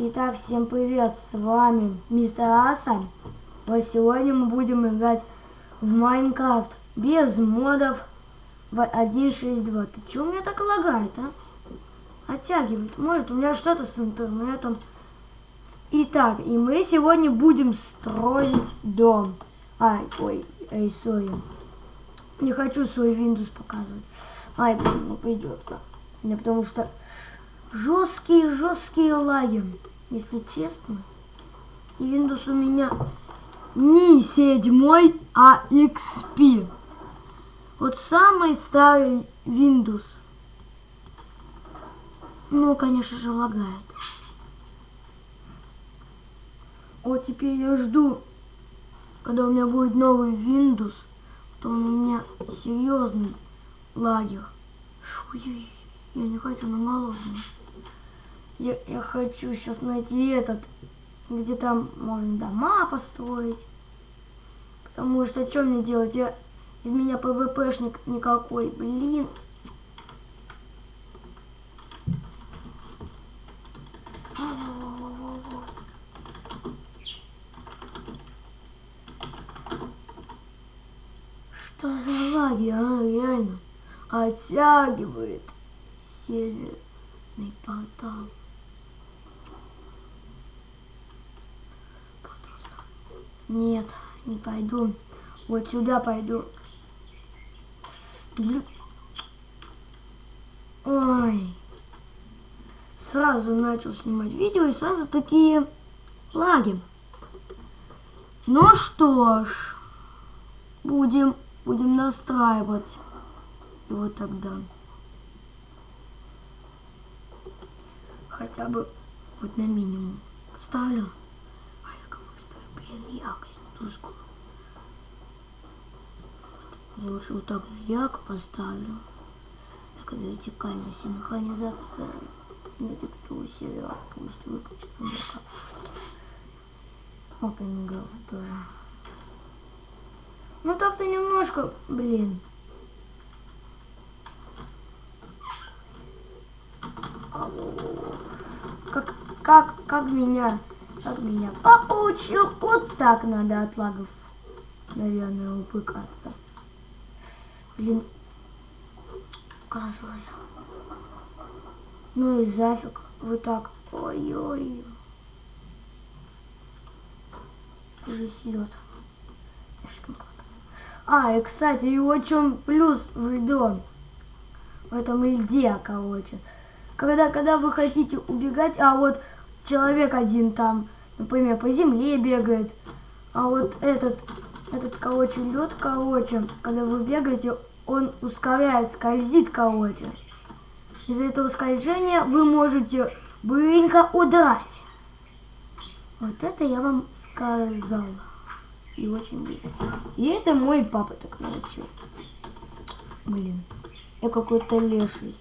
Итак, всем привет, с вами мистер Аса. Вот сегодня мы будем играть в Майнкрафт без модов в 1.6.2. Ты чё у меня так лагает, а? Оттягивает. Может, у меня что-то с интернетом. Итак, и мы сегодня будем строить дом. Ай, ой, эй, сори. Не хочу свой Windows показывать. Ай, придется. Мне потому что жесткие, жесткие лаги, если честно. И Windows у меня не седьмой, а XP. Вот самый старый Windows. Ну, конечно же, лагает. Вот теперь я жду, когда у меня будет новый Windows, то он у меня серьезный лагер. Ой, я не хочу на голодный. Я, я хочу сейчас найти этот, где там можно дома построить. Потому что что мне делать? Я из меня ПВПшник никакой. Блин. Что за лаги, а, реально? Оттягивает северный портал. Нет, не пойду. Вот сюда пойду. Ой. Сразу начал снимать видео и сразу такие лаги. Ну что ж, будем, будем настраивать его тогда. Хотя бы вот на минимум ставлю блин, яркость тусклую. Лучше вот так ярко поставлю. Так, вертикальная синхронизация на текстуру сервера. Пусть выключит музыка. Girl тоже. Ну так-то немножко, блин. Как, как, как меня как меня папа учил, вот так надо от лагов, наверное, упыкаться. Блин, козлы. Ну и зафиг, вот так. Ой-ой. Лед. А, и кстати, и чем плюс в льдом. В этом льде, короче. Когда, когда вы хотите убегать, а вот человек один там, например, по земле бегает. А вот этот, этот, короче, лед, короче, когда вы бегаете, он ускоряет, скользит, короче. Из-за этого скольжения вы можете быстренько удрать. Вот это я вам сказала. И очень быстро. И это мой папа так научил. Блин, я какой-то леший.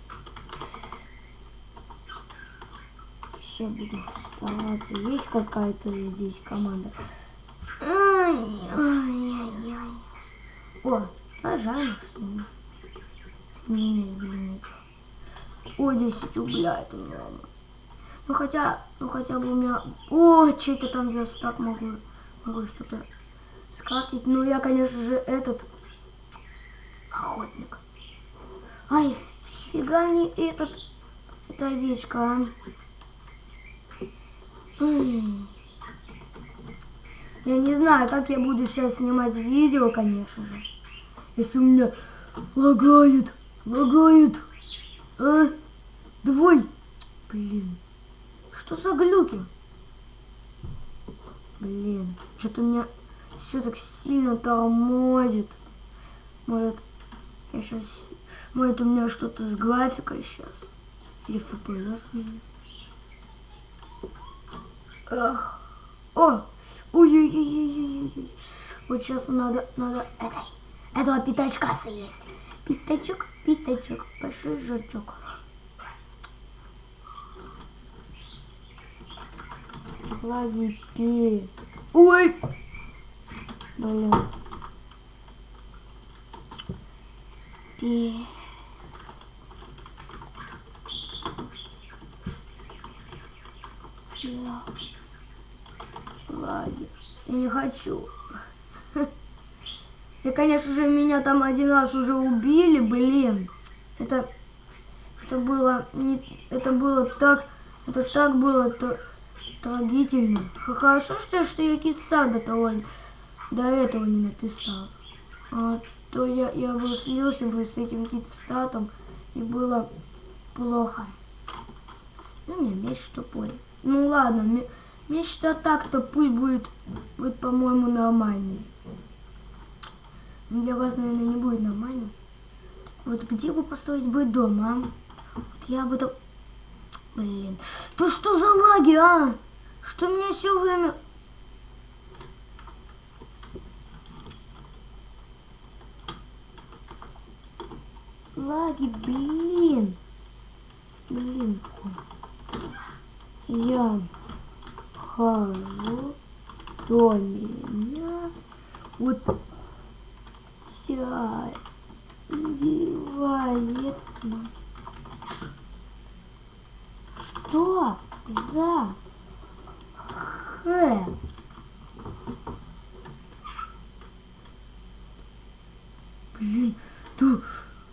Сейчас буду стараться. Есть какая-то здесь команда? Ай-яй-яй. О, пожалуйста. Не, блин. О, 10 рубля это много. Ну хотя, ну хотя бы у меня... О, что-то там я так могу, могу что-то скрафтить. Ну я, конечно же, этот охотник. Ай, фига не этот, эта овечка, а. Я не знаю, как я буду сейчас снимать видео, конечно же. Если у меня лагает, лагает. А? Давай. Блин. Что за глюки? Блин. Что-то у меня все так сильно тормозит. Может, я сейчас... Может, у меня что-то с графикой сейчас. Или FPS. Ах. О! Ой-ой-ой-ой-ой. Вот сейчас надо, надо этой, этого пятачка съесть. Пятачок, пятачок, большой жирчок. Лаги пи. Ой! Блин. Пи. Я... Я не хочу. И, конечно же, меня там один раз уже убили, блин. Это, это было, не, это было так, это так было то, трагительно. Хорошо, что, что я киста до того, до этого не написал. А то я, я бы слился бы с этим китстатом, и было плохо. Ну, не, меч тупой. Ну ладно, меч-то так-то пусть будет, будет по-моему, нормальный. Для вас, наверное, не будет нормально. Вот где бы построить бы дом, а? Вот я бы там... Блин, да что за лаги, а? Что мне все время... Лаги, блин. Блин. Я хожу до меня. Вот девает. Что за х? Блин, ты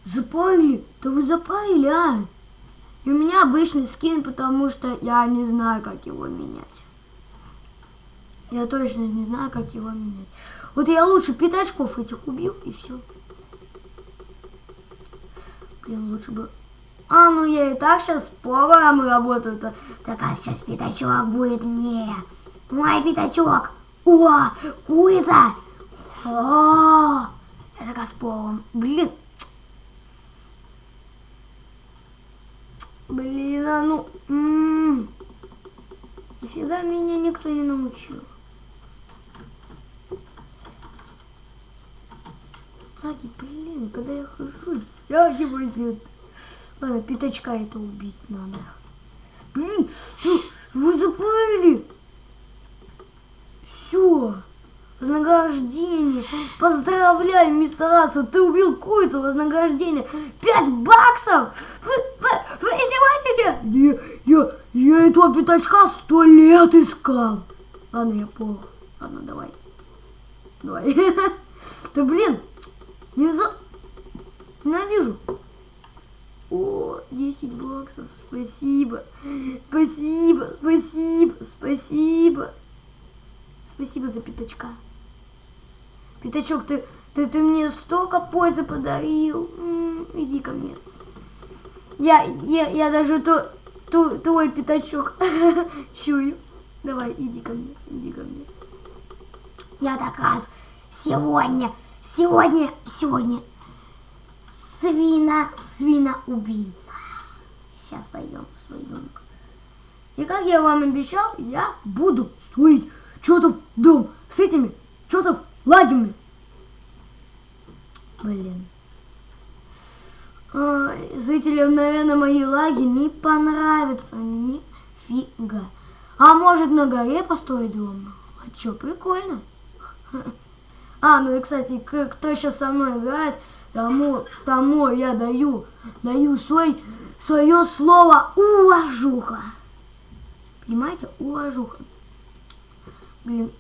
запарили? Да вы запарили, а? И у меня обычный скин, потому что я не знаю, как его менять. Я точно не знаю, как его менять. Вот я лучше пятачков этих убью, и все. Блин, лучше бы... А, ну я и так сейчас поваром работаю. -то. Так, а сейчас пятачок будет мне. Мой пятачок. О, курица. О, это как с поваром. Блин. Блин, а ну... М -м -м. Нифига меня никто не научил. Лаги, блин, когда я хожу, тягивает. Ладно, пятачка это убить надо. Блин, вы забыли? Все. Вознаграждение. Поздравляю, мистер Аса, ты убил курицу. Вознаграждение. Пять баксов. Вы, вы, вы издеваетесь? Я, я, я этого пятачка сто лет искал. Ладно, я понял. Ладно, давай. Давай. Да блин, не за... Ненавижу. О, 10 баксов. Спасибо. Спасибо, спасибо, спасибо. Спасибо за пятачка. Пятачок, ты, ты, ты мне столько пользы подарил. М -м, иди ко мне. Я, я, я даже то, то, твой пятачок чую. Давай, иди ко мне, иди ко мне. Я так раз сегодня Сегодня, сегодня свина, свина убийца. Сейчас пойдем свой домик. И как я вам обещал, я буду строить что-то дом с этими что-то лагами. Блин. А, зрителям, наверное, мои лаги не понравятся нифига. А может на горе построить дом? А чё, прикольно. А, ну и, кстати, кто сейчас со мной играет, тому, тому я даю, даю свой, свое слово уважуха. Понимаете? Уважуха. Блин.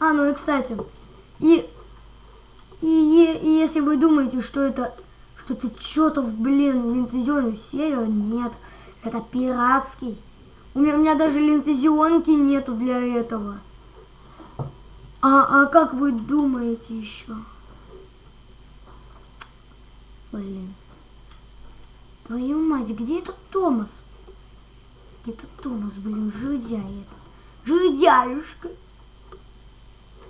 А, ну и, кстати, и, и, и если вы думаете, что это, что это что-то, блин, лицензионный сервер, нет. Это пиратский. У меня, у меня даже лицензионки нету для этого. А, а как вы думаете еще? Блин. Твою мать, где этот Томас? Где этот Томас, блин, жидя этот. Жидяюшка.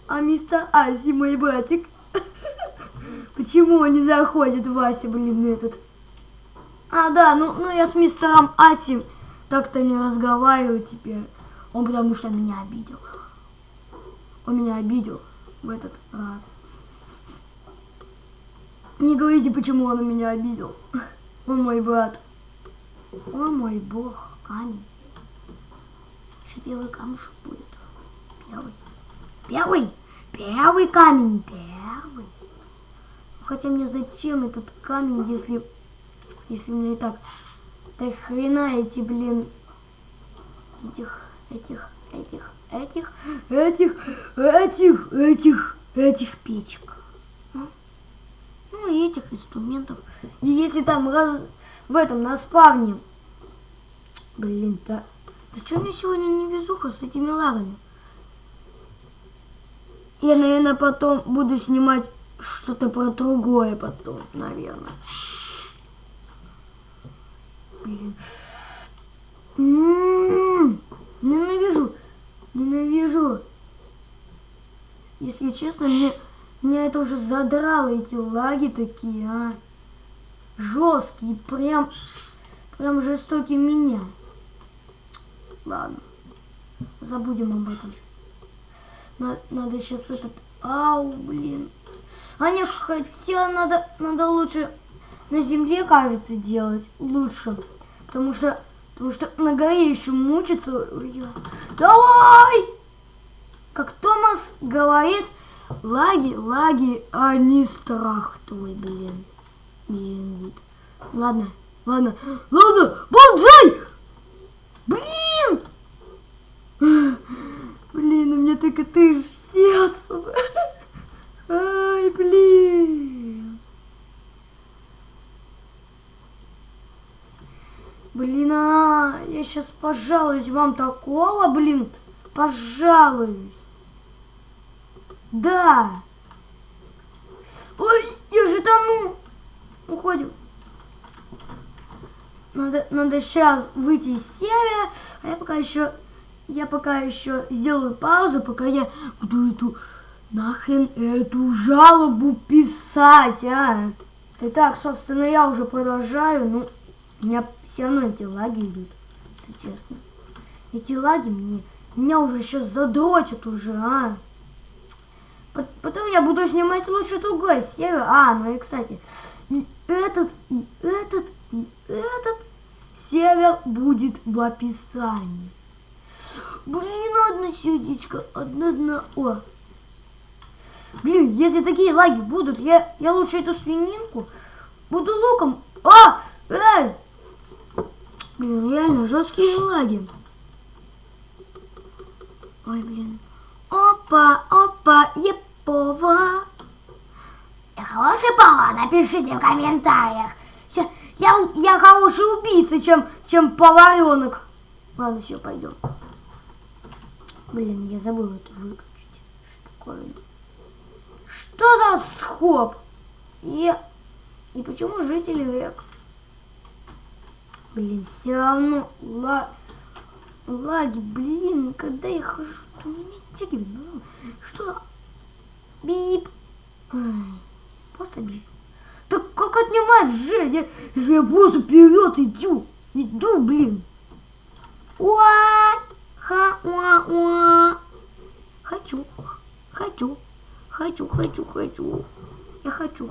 А мистер Аси, мой братик. Почему он не заходит, Вася, блин, этот? А, да, ну, ну я с мистером Аси так-то не разговариваю теперь. Он потому что меня обидел. Он меня обидел в этот раз. Не говорите, почему он меня обидел. Он мой брат. О мой бог, камень. Еще первый камушек будет. Первый. Первый. Первый камень. Первый. Хотя мне зачем этот камень, если, если мне и так, так хрена эти, блин, этих, этих, этих, этих, этих, этих, этих, этих печек. Ну и этих инструментов. И если там раз в этом на спавне, блин, да, да что мне сегодня не везуха с этими лагами? Я, наверное, потом буду снимать что-то про другое потом, наверное. Блин. М-м-м, ненавижу, ненавижу. Если честно, мне, меня это уже задрало, эти лаги такие, а. Жесткие, прям, прям жестокие меня. Ладно, забудем об этом. Надо, надо сейчас этот... Ау, блин. А не, хотя надо, надо лучше на земле, кажется, делать. Лучше. Потому что, потому что на горе еще мучиться. Давай! Как Томас говорит, лаги, лаги, а не страх твой, блин. Блин, ладно, ладно, ладно, бонжай! Блин! Блин, у меня только ты сердце. Ай, блин. Блин, а, я сейчас пожалуюсь вам такого, блин, пожалуюсь. Да. Ой, я же тону. Уходим. Надо, надо сейчас выйти из серии, а я пока еще я пока еще сделаю паузу, пока я буду эту нахрен эту жалобу писать, а. Итак, собственно, я уже продолжаю, но у меня все равно эти лаги идут, если честно. Эти лаги мне, меня уже сейчас задрочат уже, а. Потом я буду снимать лучше другой серию. А, ну и кстати, и этот, и этот, и этот сервер будет в описании. Блин, одно сердечко, одна одна. О. Блин, если такие лаги будут, я, я лучше эту свининку буду луком. А! Эй! Блин, реально жесткие лаги. Ой, блин. Опа, опа, епова. Я хороший повар, напишите в комментариях. Я, я хороший убийца, чем, чем поваренок. Ладно, все, пойдем. Блин, я забыл это выключить. Такое? Что за схоп? И, и почему жители век? Блин, все равно ла... лаги, блин, когда я хожу, то меня тягивает. Ну, что за... Бип. Просто бип. Так как отнимать же, если я просто вперед иду? Иду, блин. What? Ха, уа, уа. Хочу, хочу, хочу, хочу, хочу. Я хочу.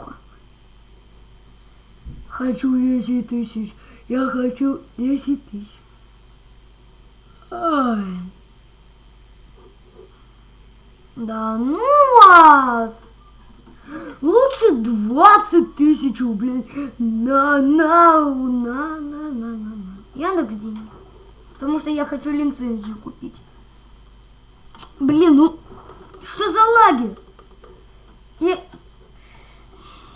Хочу 10 тысяч. Я хочу 10 тысяч. Ай. Да ну вас! Лучше 20 тысяч рублей на, на, на, на, на, на, на. Яндекс деньги. Потому что я хочу лицензию купить. Блин, ну что за лаги? И,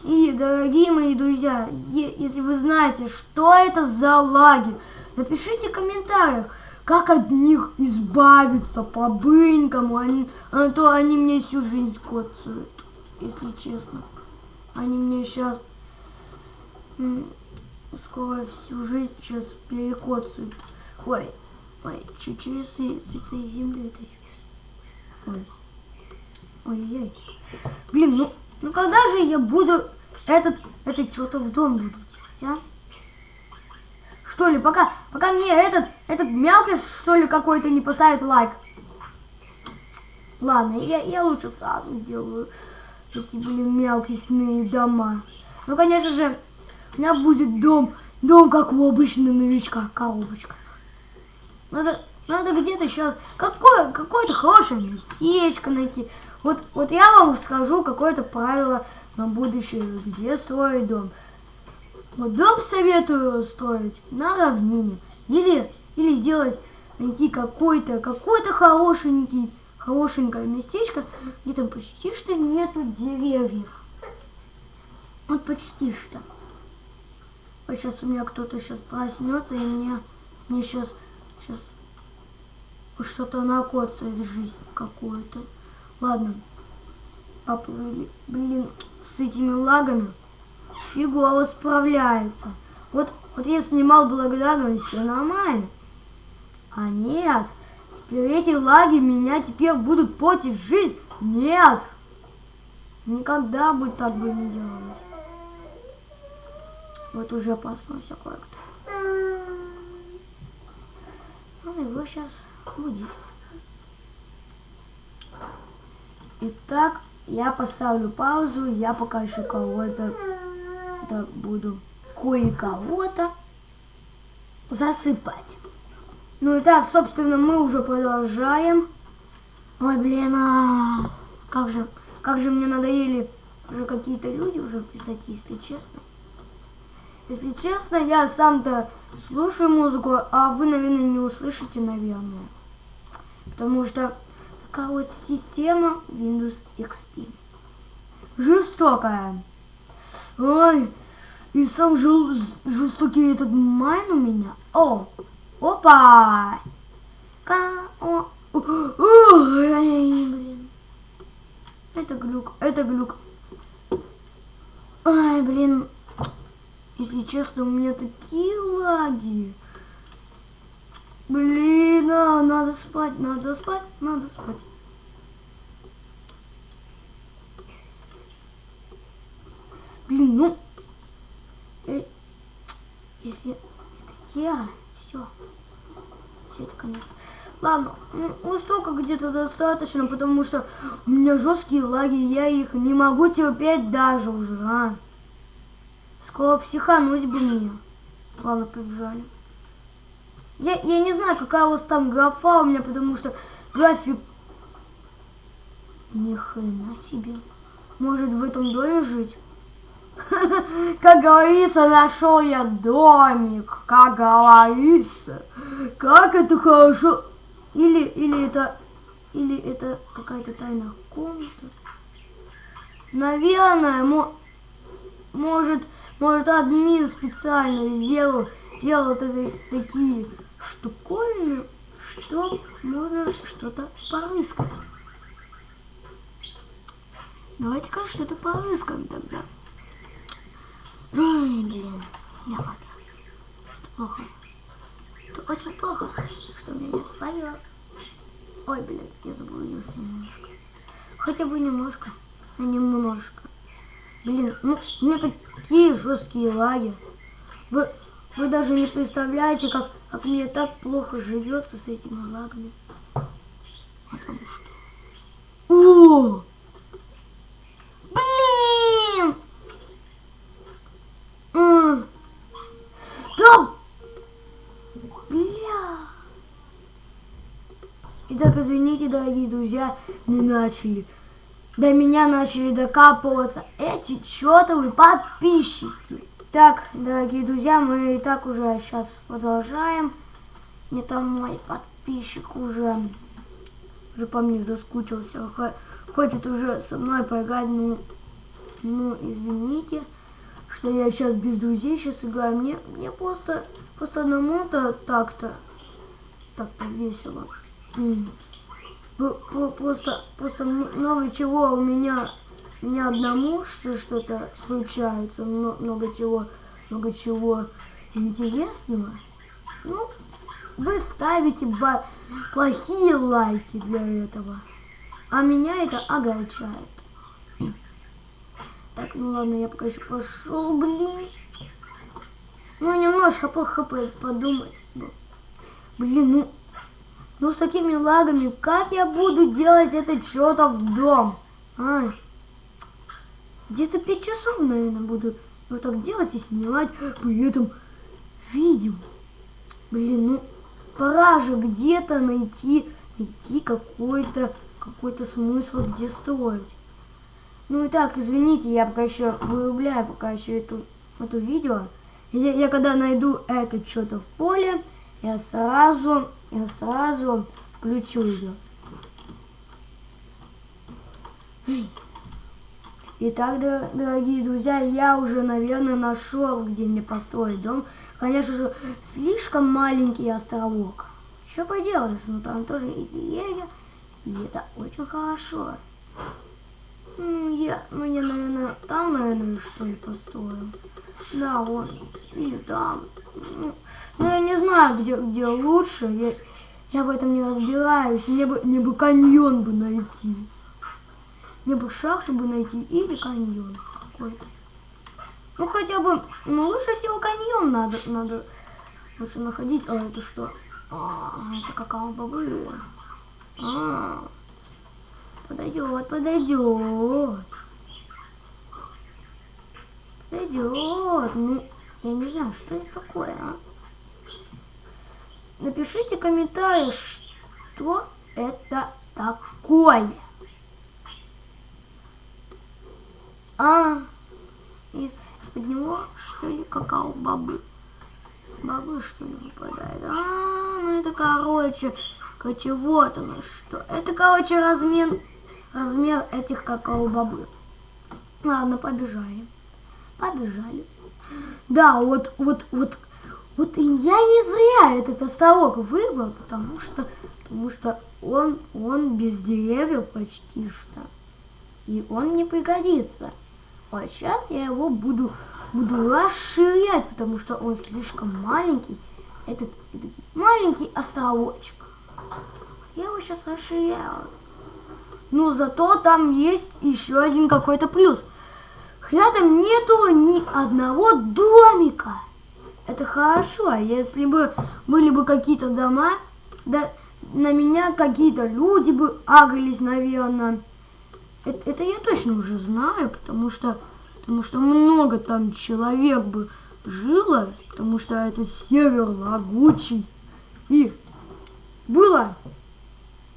и дорогие мои друзья, если вы знаете, что это за лаги, напишите в комментариях, как от них избавиться по-бынькому, а, а то они мне всю жизнь коцают, если честно. Они мне сейчас скоро всю жизнь сейчас перекоцают. Ой, ой, чуть-чуть с, этой земли это Ой. Ой-ой. Блин, ну, ну когда же я буду этот, этот что-то в дом буду делать, а? Что ли, пока, пока мне этот, этот мелкий, что ли, какой-то не поставит лайк. Ладно, я, я лучше сразу сделаю эти, блин, мелкие дома. Ну, конечно же, у меня будет дом, дом, как у обычного новичка, коробочка. Надо, надо где-то сейчас какое, какое-то хорошее местечко найти. Вот, вот я вам скажу какое-то правило на будущее, где строить дом. Вот дом советую строить на равнине. Или, или сделать найти какой-то, какой-то хорошенький, хорошенькое местечко, где там почти что нету деревьев. Вот почти что. Вот сейчас у меня кто-то сейчас проснется, и мне, мне сейчас, сейчас что-то накоцает жизнь какую-то. Ладно. Папа, блин, с этими лагами фигово справляется. Вот, вот я снимал благодарность, все нормально. А нет, теперь эти лаги меня теперь будут портить жизнь. Нет, никогда бы так бы не делалось. Вот уже проснулся кое-кто. Ну, его сейчас будет. Итак, я поставлю паузу, я пока еще кого-то так буду кое-кого-то засыпать. Ну и так, собственно, мы уже продолжаем. Ой, блин, а как же, как же мне надоели уже какие-то люди уже писать, если честно. Если честно, я сам-то слушаю музыку, а вы, наверное, не услышите, наверное. Потому что такая вот система Windows XP. Жестокая. Ой, и сам жел жестокий этот майн у меня. О, опа! Ка о, Ой, блин. Это глюк, это глюк. Ай, блин. Если честно, у меня такие лаги. Блин, а, надо спать, надо спать, надо спать. Блин, ну, э, если это я, все, все это конец. Ладно, ну столько где-то достаточно, потому что у меня жесткие лаги, я их не могу терпеть даже уже, а. Скоро психануть бы мне. Ладно, побежали. Я, я не знаю, какая у вас там графа у меня, потому что график... Ни хрена себе. Может в этом доме жить? Как говорится, нашел я домик. Как говорится. Как это хорошо. Или, или это... Или это какая-то тайная комната. Наверное, мо, может... Может, админ специально сделал, сделал такие штуковины, что можно что-то порыскать. Давайте-ка что-то порыскаем тогда. Ой, блин, не ладно. Это плохо. Это очень плохо, что у меня нет файла. Ой, блин, я заблудился немножко. Хотя бы немножко, а немножко. Блин, ну, у меня такие жесткие лаги. Вы, вы даже не представляете, как, как мне так плохо живется с этими лагами. Потому что... О! Блин! А! Да! Бля! Итак, извините, дорогие друзья, не начали до меня начали докапываться эти чертовы подписчики. Так, дорогие друзья, мы и так уже сейчас продолжаем. Мне там мой подписчик уже, уже по мне заскучился. Хочет уже со мной поиграть, ну, ну, извините, что я сейчас без друзей сейчас играю. Мне, мне просто, просто одному-то так-то, так-то весело. Просто, просто много чего у меня, меня одному что что-то случается, много чего, много чего интересного. Ну, вы ставите плохие лайки для этого, а меня это огорчает. Так, ну ладно, я пока еще пошел, блин. Ну, немножко по хп подумать. Блин, ну, ну с такими лагами, как я буду делать этот чертов дом? А, где-то 5 часов, наверное, буду вот так делать и снимать при этом видео. Блин, ну пора же где-то найти, найти какой-то какой-то смысл, где строить. Ну и так, извините, я пока еще вырубляю пока еще эту, эту видео. Я, я когда найду это что-то в поле, я сразу я сразу включу ее. Итак, дорогие друзья, я уже, наверное, нашел, где мне построить дом. Конечно же, слишком маленький островок. Что поделаешь, но там тоже и деревья, и это очень хорошо. Я, ну, я, наверное, там, наверное, что ли, построю. Да, вот, или там. Ну, ну, я не знаю, где, где лучше. Я, я в этом не разбираюсь. Мне бы, мне бы каньон бы найти. Мне бы шахту бы найти или каньон какой-то. Ну хотя бы, ну лучше всего каньон надо, надо лучше находить. А это что? А, это какао-бобы. А, подойдет, подойдет. Подойдет. Ну, я не знаю, что это такое, а? Напишите комментарий, что это такое. А, из-под него, что ли, какао-бобы. Бобы, что ли, выпадает. А, ну это, короче, короче, вот оно что. Это, короче, размер, размер этих какао-бобы. Ладно, побежали. Побежали. Да, вот, вот, вот, вот и я не зря этот островок выбрал, потому что, потому что он, он без деревьев почти что. И он мне пригодится. А сейчас я его буду, буду расширять, потому что он слишком маленький. Этот, этот маленький островочек. Я его сейчас расширяю. Но зато там есть еще один какой-то плюс. Рядом нету ни одного домика. Это хорошо, а если бы были бы какие-то дома, да на меня какие-то люди бы агрились, наверное. Это, это я точно уже знаю, потому что, потому что много там человек бы жило, потому что этот север лагучий. И было,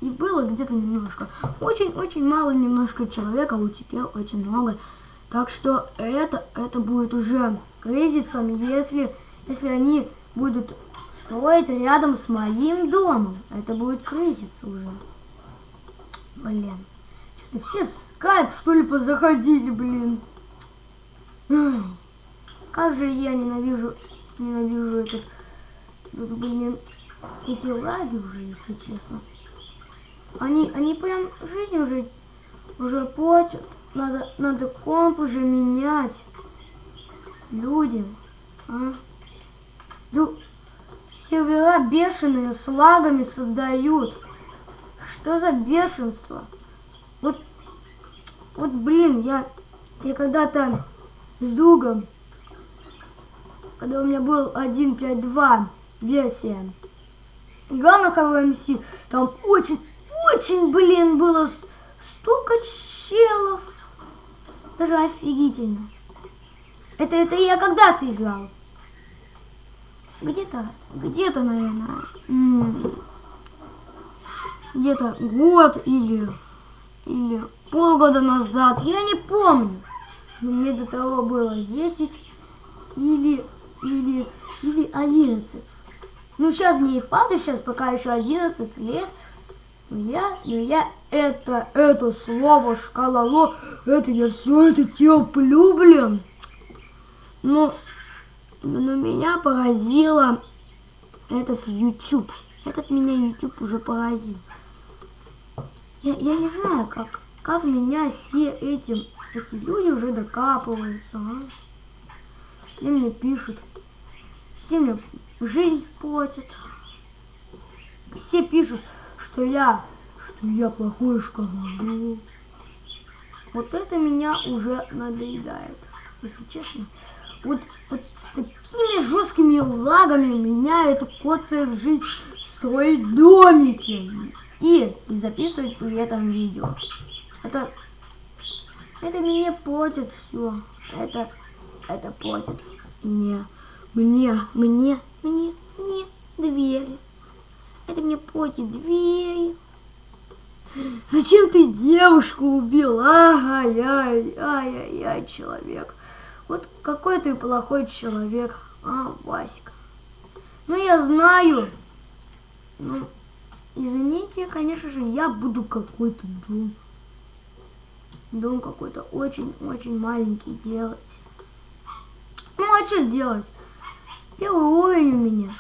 и было где-то немножко, очень-очень мало немножко человека, вот теперь очень много. Так что это, это будет уже кризисом, если, если они будут строить рядом с моим домом. Это будет кризис уже. Блин все в скайп, что ли, позаходили, блин. как же я ненавижу, ненавижу этот, блин, эти лаги уже, если честно. Они, они прям жизнь уже, уже портят. Надо, надо комп уже менять. Люди, а? Ну, сервера бешеные с лагами создают. Что за бешенство? Вот, блин, я, я когда-то с другом, когда у меня был 1.5.2 версия, играл на ХВМС, там очень, очень, блин, было столько челов. Даже офигительно. Это, это я когда-то играл. Где-то, где-то, наверное, где-то год или или полгода назад, я не помню. Мне до того было 10 или, или, или 11. Ну, сейчас мне и впаду, сейчас пока еще 11 лет. Но я, но я это, это слово шкалало, это я все это терплю, блин. Но, но меня поразило этот YouTube. Этот меня YouTube уже поразил. Я, я не знаю, как, как меня все этим, эти люди уже докапываются, а? Все мне пишут, все мне жизнь платят. Все пишут, что я, что я плохой шкалу. Вот это меня уже надоедает, если честно. Вот, вот с такими жесткими лагами меня это коцает жить, строить домики и записывать при этом видео. Это, это мне платит все. Это, это платит мне, мне, мне, мне, мне двери. Это мне платит двери. Зачем ты девушку убил? Ай-яй, ай-яй-яй, человек. Вот какой ты плохой человек, а, Васька. Ну, я знаю, Ну, извините, конечно же, я буду какой-то дом. Дом какой-то очень-очень маленький делать. Ну, а что делать? Первый уровень у меня.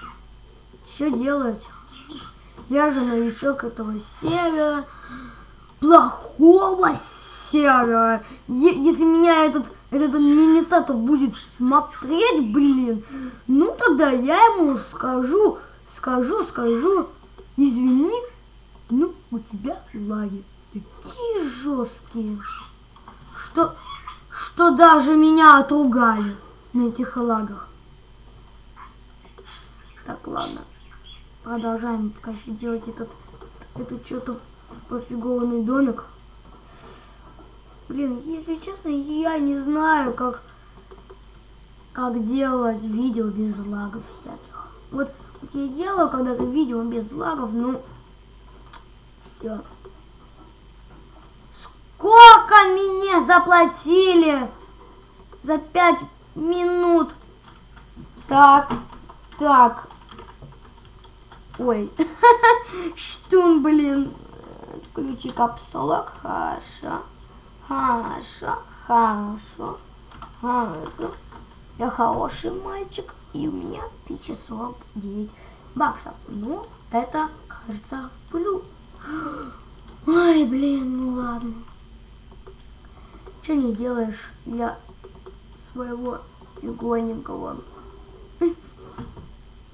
Что делать? Я же новичок этого сервера. Плохого сервера. Е если меня этот, этот администратор будет смотреть, блин, ну тогда я ему скажу, скажу, скажу, извини, ну у тебя лаги такие жесткие, что, что даже меня отругали на этих лагах. Так, ладно. Продолжаем еще делать этот, этот что-то пофигованный домик. Блин, если честно, я не знаю, как, как делать видео без лагов всяких. Вот, вот я делаю когда-то видео без лагов, ну, все. Сколько мне заплатили за пять минут? Так, так. Ой, штун, блин. Включи капсулок. Хорошо. Хорошо. Хорошо. Хорошо. Я хороший мальчик. И у меня 1049 баксов. Ну, это, кажется, плюс. Ой, блин, ну ладно. Что не сделаешь для своего фигоненького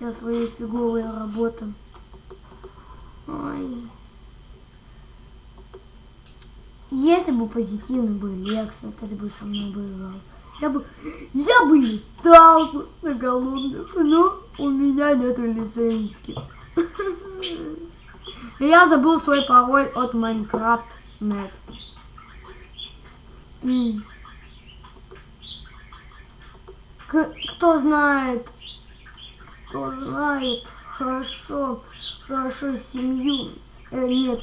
я своей фиговой работы. Ой. Если бы позитивный был Лекс, это бы со мной играл. Я бы, я бы летал на голодных, но у меня нету лицензии. Я забыл свой пароль от Net. Кто знает, кто знает хорошо, хорошо семью, э, нет,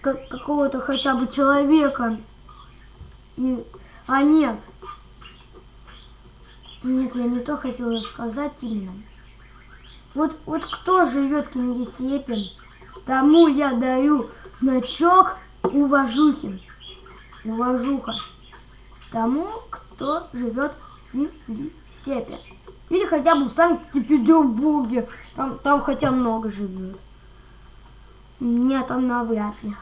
как, какого-то хотя бы человека. И, а нет, нет, я не то хотела сказать именно. Вот, вот кто живет в Кингисеппе, тому я даю значок уважухи. Уважуха. Тому, кто живет в Кингисеппе. Или хотя бы в Санкт-Петербурге. Там, там хотя много живет. Нет, там навряд ли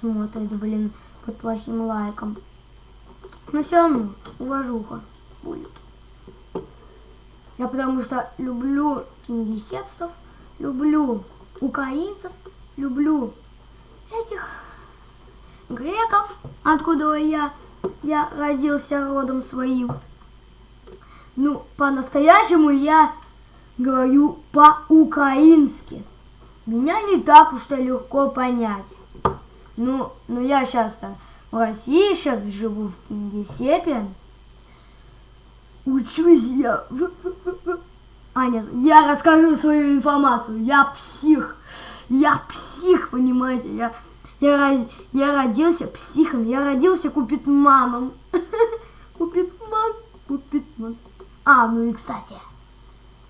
смотрит, блин, под плохим лайком. Но все равно уважуха будет. Я потому что люблю кингисепсов, люблю украинцев, люблю этих греков, откуда я, я родился родом своим. Ну, по-настоящему я говорю по-украински. Меня не так уж и легко понять. Ну, ну я сейчас-то в России сейчас живу в Кингисеппе. Учусь я. А, я расскажу свою информацию. Я псих. Я псих, понимаете? Я, я, я родился психом. Я родился купитманом. Купитман, купитман. А, ну и кстати,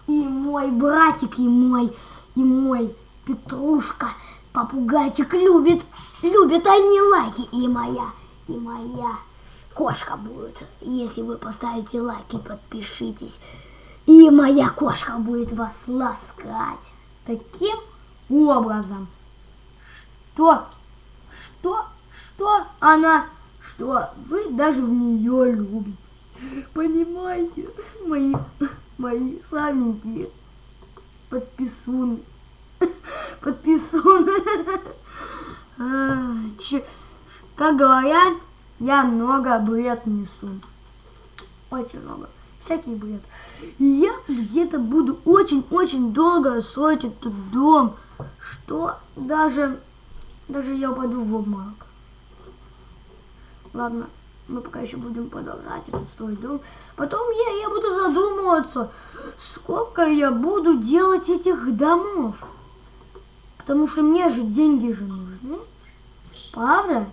и мой братик, и мой, и мой Петрушка, попугайчик любит, любят они лайки, и моя, и моя кошка будет, если вы поставите лайк и подпишитесь, и моя кошка будет вас ласкать таким образом, что, что, что она, что вы даже в нее любите. Понимаете, мои, мои славненькие подписуны. Подписуны. А, как говорят, я много бред несу. Очень много. Всякий бред. Я где-то буду очень-очень долго строить этот дом, что даже, даже я упаду в обморок. Ладно мы пока еще будем продолжать этот свой дом. Потом я, я буду задумываться, сколько я буду делать этих домов. Потому что мне же деньги же нужны. Правда?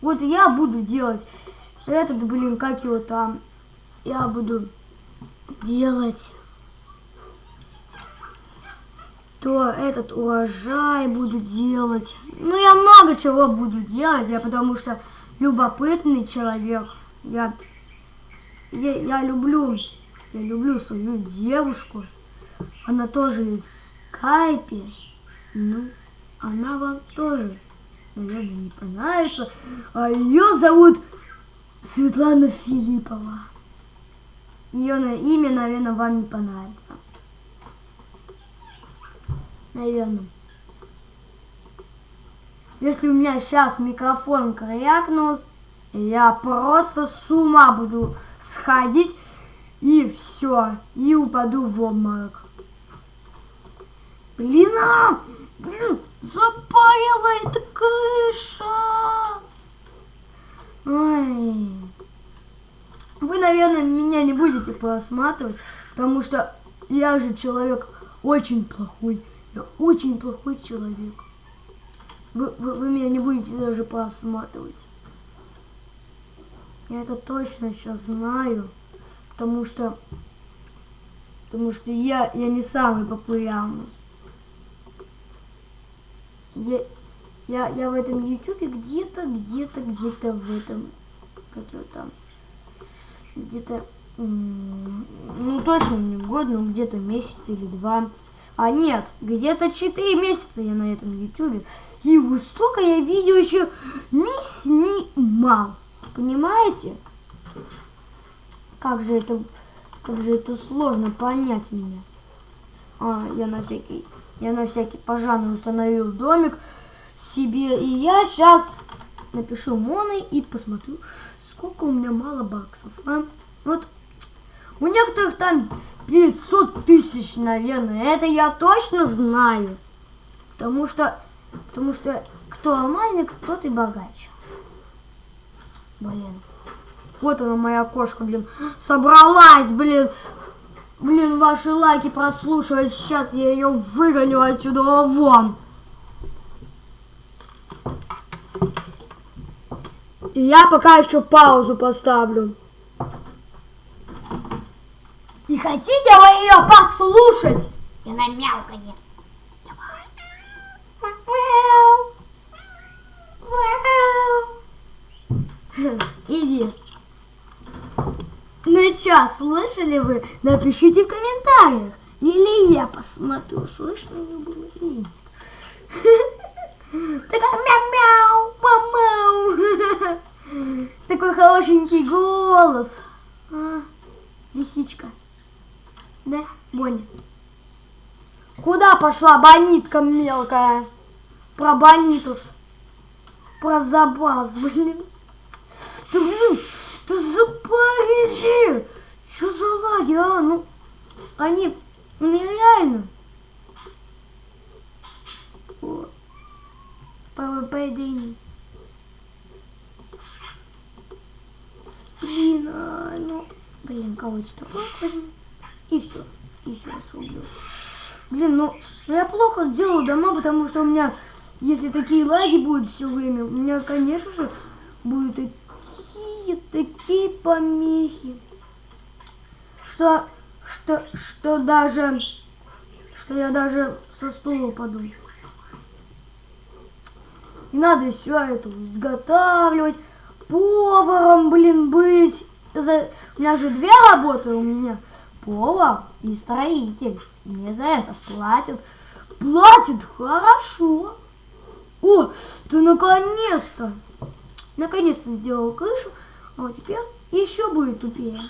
Вот я буду делать этот, блин, как его там. Я буду делать что этот урожай буду делать. Ну, я много чего буду делать, я потому что любопытный человек. Я, я, я люблю, я люблю свою девушку. Она тоже в скайпе. Ну, она вам тоже, наверное, не понравится. А ее зовут Светлана Филиппова. Ее имя, наверное, вам не понравится. Наверное. Если у меня сейчас микрофон крякнул, я просто с ума буду сходить и все, и упаду в обморок. Блин, а! Блин, запаривает крыша! Ой. Вы, наверное, меня не будете просматривать, потому что я же человек очень плохой. Я очень плохой человек. Вы, вы, вы меня не будете даже просматривать. Я это точно сейчас знаю, потому что, потому что я, я не самый популярный. Я, я, я в этом ютубе где-то, где-то, где-то в этом, как там, где-то, ну точно не год, но где-то месяц или два. А нет, где-то 4 месяца я на этом ютубе. И столько я видео еще не снимал. Понимаете? Как же это, как же это сложно понять меня. А, я на всякий, я на всякий пожарный установил домик себе. И я сейчас напишу моной и посмотрю, сколько у меня мало баксов. А? Вот у некоторых там 500 тысяч, наверное. Это я точно знаю. Потому что, потому что кто алмазник, тот и богаче. Блин. Вот она моя кошка, блин. Собралась, блин. Блин, ваши лайки прослушивать. Сейчас я ее выгоню отсюда вон. И я пока еще паузу поставлю. Не хотите вы ее послушать? И на мяуканье. Иди. Ну что, слышали вы? Напишите в комментариях. Или я посмотрю, слышно ли было или нет. Такая мяу-мяу, мау Такой хорошенький голос. А, лисичка. Да, Бонни? Куда пошла бонитка мелкая? Про бонитус. Про забаз, блин. Да, блин, да запарили. Что за лаги, а? Ну, они нереально. ПВП Дэнни. Блин, а, ну, блин, кого-то такое возьму. И все. И все, убил. Блин, ну, ну я плохо делаю дома, потому что у меня, если такие лаги будут все время, у меня, конечно же, будут такие, такие помехи, что, что, что даже, что я даже со стула упаду. И надо все это изготавливать, поваром, блин, быть. За... У меня же две работы у меня повар и строитель. Мне за это платят. Платят хорошо. О, ты наконец-то. Наконец-то сделал крышу. А вот теперь еще будет тупее.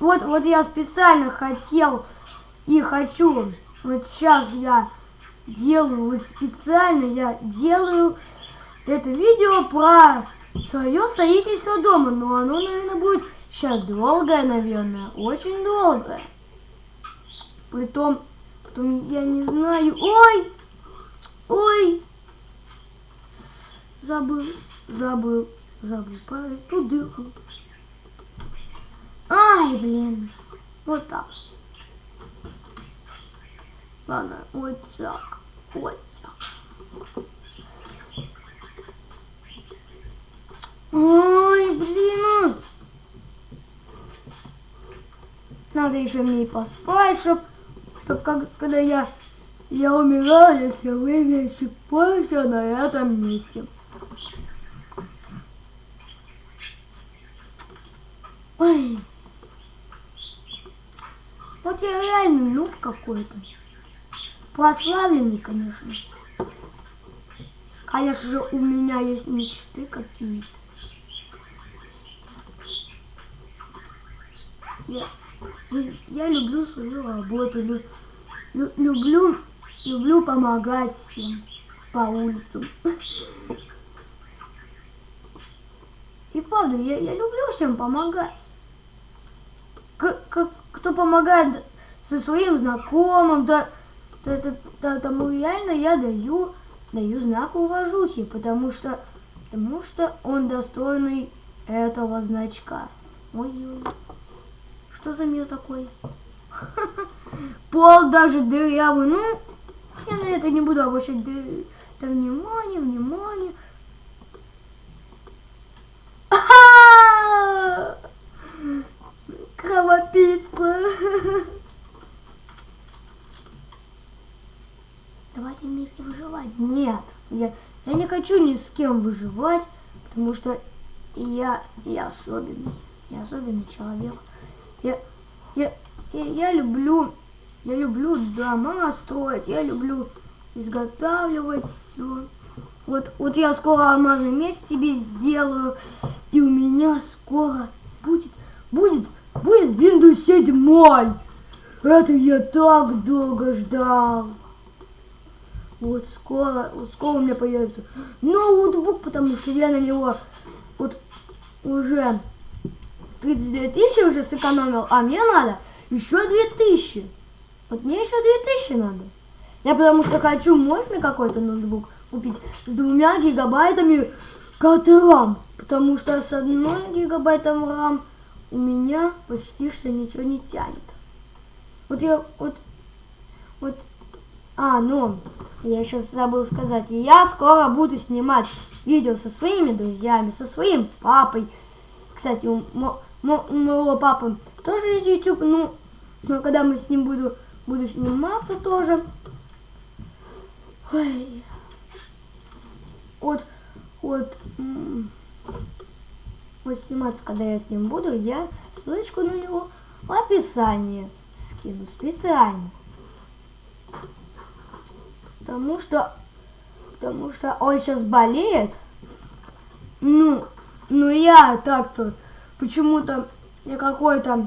Вот, вот я специально хотел и хочу. Вот сейчас я делаю, вот специально я делаю это видео про свое строительство дома. Но оно, наверное, будет Сейчас долгое, наверное, очень долгое. Притом, потом я не знаю. Ой! Ой! Забыл, забыл, забыл эту дырку. Ай, блин. Вот так. Ладно, вот так. Вот так. Ой, блин. Надо еще мне и поспать, чтоб, чтоб как, когда я я умираю, если вы вещи позже на этом месте. Ой. Вот я реально нуб какой-то. Прославленный, конечно. Конечно же, у меня есть мечты какие-то. Я, я люблю свою работу, лю, лю, люблю, люблю помогать всем по улицам. И правда, я, я люблю всем помогать. К, к, кто помогает со своим знакомым, да, да, да, да, тому реально я даю, даю знак уважухи, потому что, потому что он достойный этого значка. Ой-ой. Что за мир такой? Пол даже дырявый. Ну, я на это не буду обращать да, внимание, внимание. Кровопийца. Давайте вместе выживать. Нет, я, я не хочу ни с кем выживать, потому что я, я особенный. Я особенный человек. Я, я, я, я люблю, я люблю дома строить, я люблю изготавливать все. Вот, вот я скоро алмазный меч себе сделаю, и у меня скоро будет, будет, будет Windows 7. Это я так долго ждал. Вот скоро, скоро у меня появится ноутбук, потому что я на него вот уже 32 тысячи уже сэкономил, а мне надо еще 2000. Вот мне еще 2000 надо. Я потому что хочу мощный какой-то ноутбук купить с двумя гигабайтами карты. Потому что с одной гигабайтом RAM у меня почти что ничего не тянет. Вот я, вот, вот, а, ну, я сейчас забыл сказать. Я скоро буду снимать видео со своими друзьями, со своим папой. Кстати, у моего папы тоже есть YouTube, ну, но когда мы с ним буду, буду сниматься тоже. Ой. Вот, вот, вот сниматься, когда я с ним буду, я ссылочку на него в описании скину специально. Потому что, потому что он сейчас болеет. Ну, ну я так-то почему-то я какой-то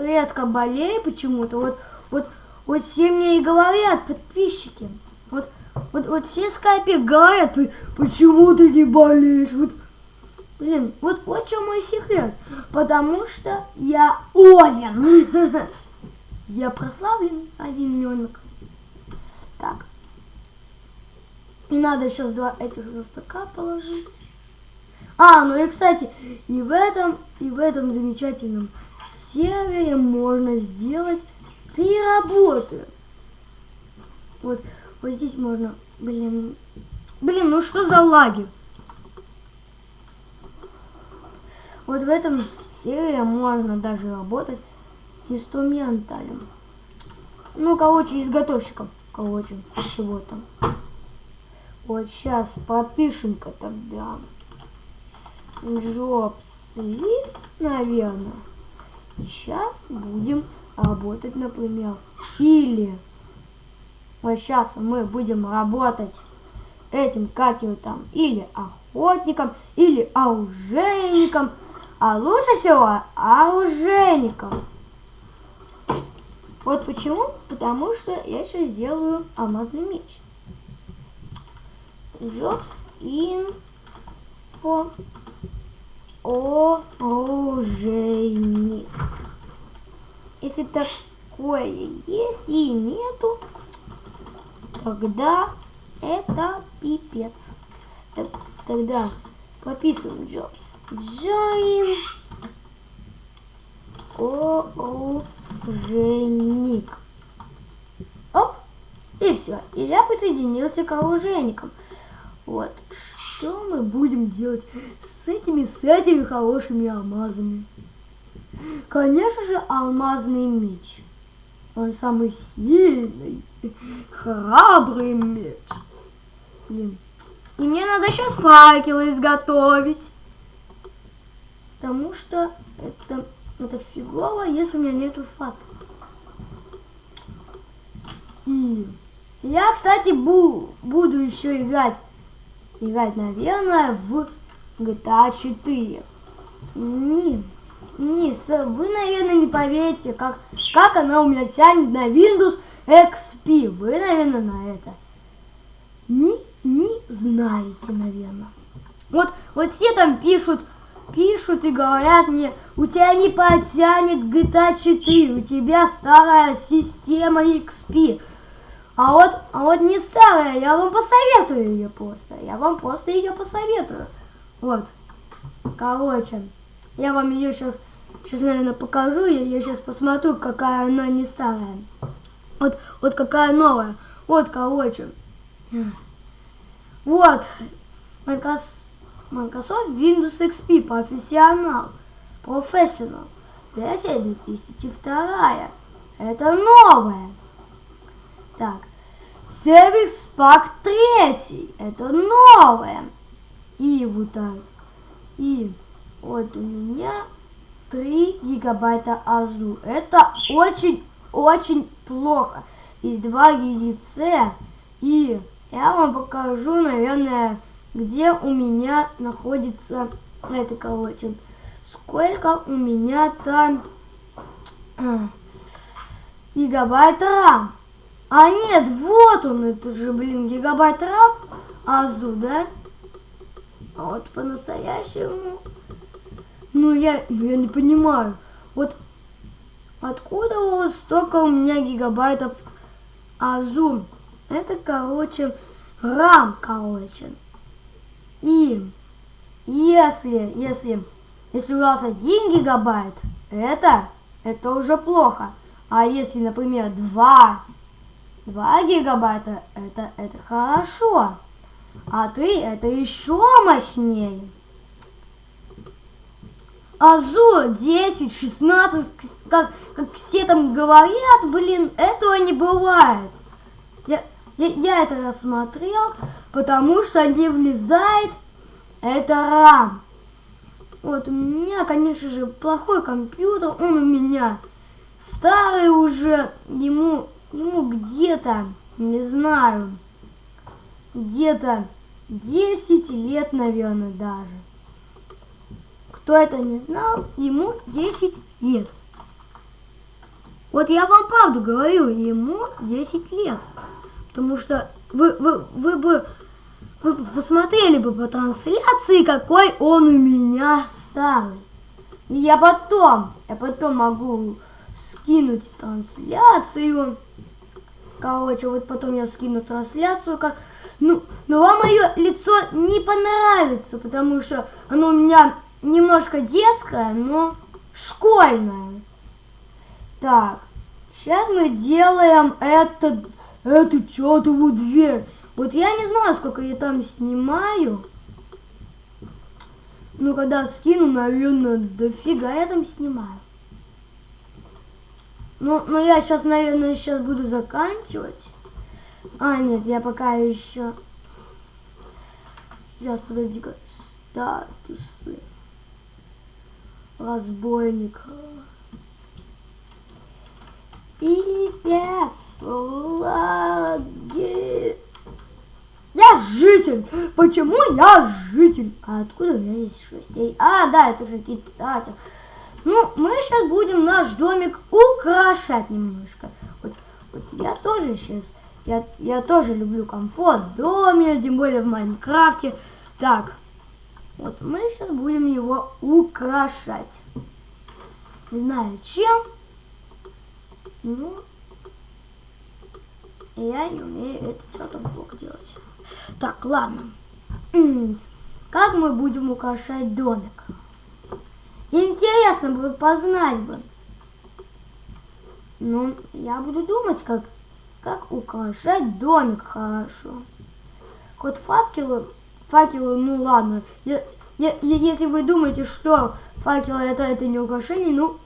редко болею почему-то. Вот, вот, вот все мне и говорят, подписчики. Вот, вот, вот все скайпе говорят, почему ты не болеешь? Вот, блин, вот вот что мой секрет. Потому что я Овен. Я прославлен овененок. Так. И надо сейчас два этих верстака положить. А, ну и кстати, и в этом, и в этом замечательном сервере можно сделать три работы. Вот, вот здесь можно, блин, блин, ну что за лаги? Вот в этом сервере можно даже работать инструменталем. Ну, короче, изготовщиком, короче, чего-то. Вот сейчас подпишем-ка тогда. Jobs лист, наверное. Сейчас будем работать, например. Или вот сейчас мы будем работать этим, как его там, или охотником, или оружейником. А лучше всего оружейником. Вот почему? Потому что я сейчас сделаю алмазный меч. Jobs info оружейник. Если такое есть и нету, тогда это пипец. Так, тогда прописываем Jobs. Join оружейник. Оп, и все. И я присоединился к оружейникам. Вот. Что мы будем делать этими, с этими хорошими алмазами? Конечно же, алмазный меч. Он самый сильный. Храбрый меч. Блин. И мне надо сейчас факелы изготовить. Потому что это, это фигово, если у меня нету факела. И я, кстати, бу буду еще играть, играть, наверное, в GTA 4. Не, не, вы, наверное, не поверите, как, как она у меня тянет на Windows XP. Вы, наверное, на это не, не знаете, наверное. Вот, вот все там пишут, пишут и говорят мне, у тебя не потянет GTA 4, у тебя старая система XP. А вот, а вот не старая, я вам посоветую ее просто. Я вам просто ее посоветую. Вот. Короче, я вам ее сейчас, сейчас, наверное, покажу. Я, я сейчас посмотрю, какая она не старая. Вот, вот какая новая. Вот, короче. Вот. Microsoft Windows XP профессионал. Professional. Версия 2002. Это новая. Так. Service Pack 3. Это новое. И вот так. И вот у меня 3 гигабайта АЗУ. Это очень-очень плохо. И 2 ГГЦ. И я вам покажу, наверное, где у меня находится это, короче. Сколько у меня там э, гигабайт RAM. А нет, вот он, это же, блин, гигабайт RAM АЗУ, да? А вот по-настоящему... Ну, я, ну, я не понимаю. Вот откуда вот столько у меня гигабайтов АЗУ? Это, короче, RAM, короче. И если, если, если у вас один гигабайт, это, это уже плохо. А если, например, два 2 гигабайта это, это хорошо. А 3 это еще мощнее. Азу 10, 16, как, как все там говорят, блин, этого не бывает. Я, я, я это рассмотрел, потому что не влезает это RAM. Вот у меня, конечно же, плохой компьютер, он у меня старый уже, ему ему где-то, не знаю, где-то 10 лет, наверное, даже. Кто это не знал, ему 10 лет. Вот я вам правду говорю, ему 10 лет. Потому что вы, вы, вы бы вы посмотрели бы по трансляции, какой он у меня старый. И я потом, я потом могу скинуть трансляцию. Короче, вот потом я скину трансляцию, как... Ну, но вам мое лицо не понравится, потому что оно у меня немножко детское, но школьное. Так, сейчас мы делаем это, эту чертову дверь. Вот я не знаю, сколько я там снимаю. Ну, когда скину, наверное, дофига я там снимаю. Ну, но я сейчас, наверное, сейчас буду заканчивать. А, нет, я пока еще... Сейчас, подожди-ка. Статусы. Разбойник. Пипец. Лаги. Я житель. Почему я житель? А откуда у меня есть шесть? А, да, это же кстати. Ну, мы сейчас будем наш домик украшать немножко. Вот, вот я тоже сейчас, я, я тоже люблю комфорт в доме, тем более в Майнкрафте. Так, вот мы сейчас будем его украшать. Не знаю чем. Ну, я не умею этот что-то блок делать. Так, ладно. Как мы будем украшать домик? Интересно бы познать бы. Ну, я буду думать, как, как украшать домик хорошо. Вот факелы, факелы, ну ладно. Я, я, если вы думаете, что факелы это, это не украшение, ну,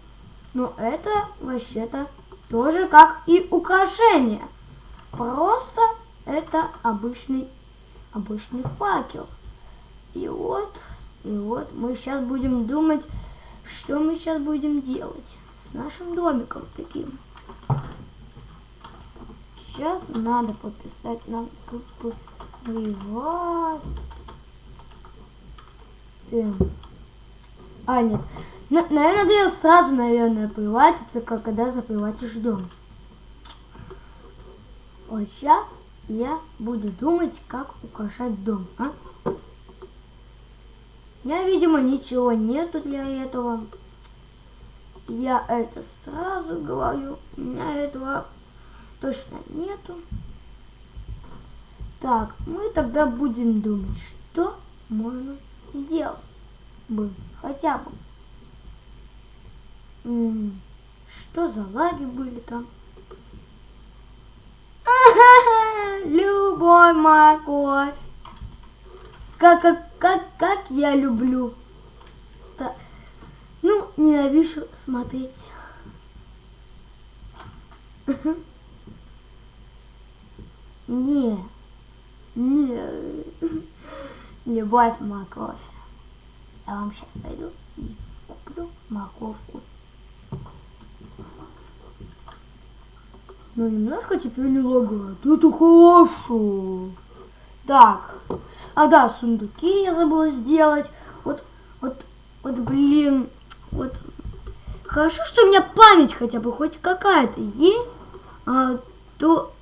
ну это вообще-то тоже как и украшение. просто это обычный, обычный факел. И вот, и вот мы сейчас будем думать, что мы сейчас будем делать с нашим домиком таким. Сейчас надо подписать нам приват. Эм. А, нет. На, наверное, надо сразу, наверное, приватиться, как когда заприватишь дом. Вот сейчас я буду думать, как украшать дом, а? Я, видимо, ничего нету для этого. Я это сразу говорю. У меня этого точно нету. Так, мы тогда будем думать, что можно сделать бы хотя бы. Что за лаги были там? Любой морковь. Как, как, как, как я люблю. Так. Ну, ненавижу смотреть. Не, не, любовь морковь. Я вам сейчас пойду и куплю морковку. Ну, немножко теперь не лагает. Это хорошо. Так. А да, сундуки я забыла сделать. Вот, вот, вот, блин. Вот. Хорошо, что у меня память хотя бы хоть какая-то есть. А, то...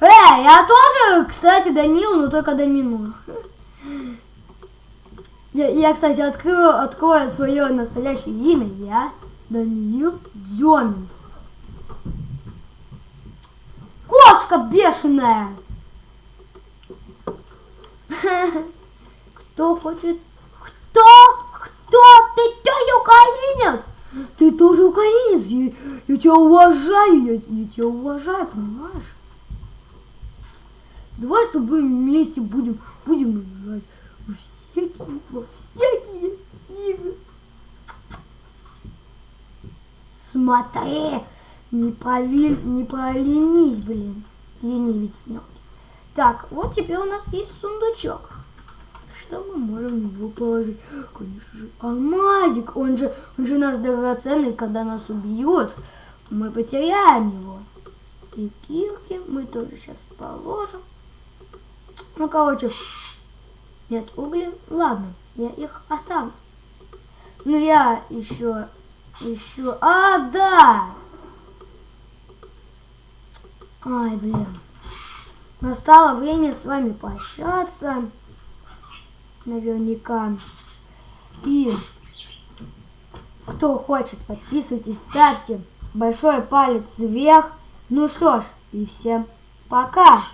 Эй, я тоже, кстати, Данил, но только Домино. Я, я, кстати, открою, открою свое настоящее имя. Я Даниил Демин. Кошка бешеная. Кто хочет? Кто? Кто? Ты что, украинец? Ты тоже украинец? Я, я тебя уважаю, я, я тебя уважаю, понимаешь? Давай с тобой вместе будем, будем играть во всякие, во всякие игры. Смотри, не, повель, не поленись, блин, ленивец мелкий. Так, вот теперь у нас есть сундучок. Что мы можем в него положить? Конечно же, алмазик. Он же, он же наш драгоценный, когда нас убьют, мы потеряем его. И кирки мы тоже сейчас положим. Ну, короче, нет угли. Ладно, я их оставлю. Ну, я еще, еще... А, да! Ай, блин. Настало время с вами прощаться. Наверняка. И кто хочет, подписывайтесь, ставьте большой палец вверх. Ну что ж, и всем пока!